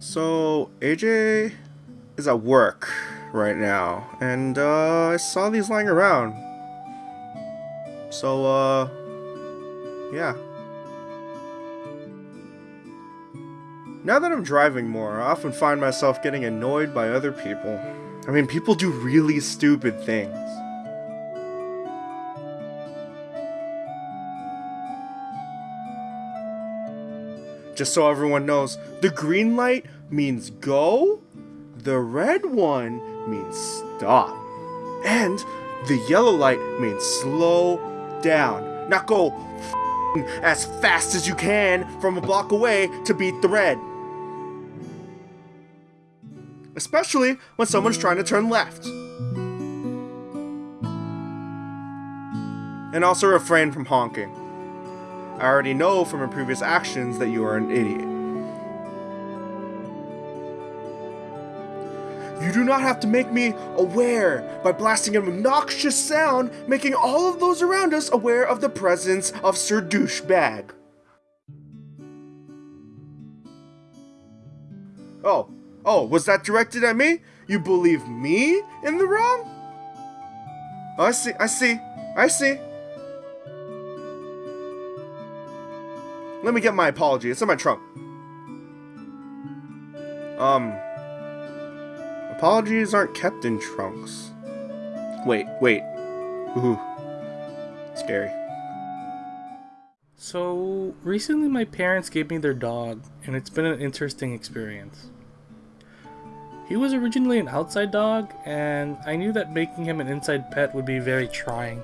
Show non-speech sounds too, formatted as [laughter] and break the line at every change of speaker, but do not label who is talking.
So, AJ is at work right now, and uh, I saw these lying around. So, uh, yeah. Now that I'm driving more, I often find myself getting annoyed by other people. I mean, people do really stupid things. Just so everyone knows, the green light means go, the red one means stop, and the yellow light means slow down. Not go [laughs] as fast as you can from a block away to beat the red. Especially when someone's trying to turn left. And also refrain from honking. I already know from your previous actions that you are an idiot. You do not have to make me aware by blasting an obnoxious sound, making all of those around us aware of the presence of Sir Douchebag. Oh, oh, was that directed at me? You believe me in the wrong? Oh, I see, I see, I see. Let me get my apology. It's in my trunk. Um. Apologies aren't kept in trunks. Wait, wait. Ooh. Scary.
So, recently my parents gave me their dog, and it's been an interesting experience. He was originally an outside dog, and I knew that making him an inside pet would be very trying.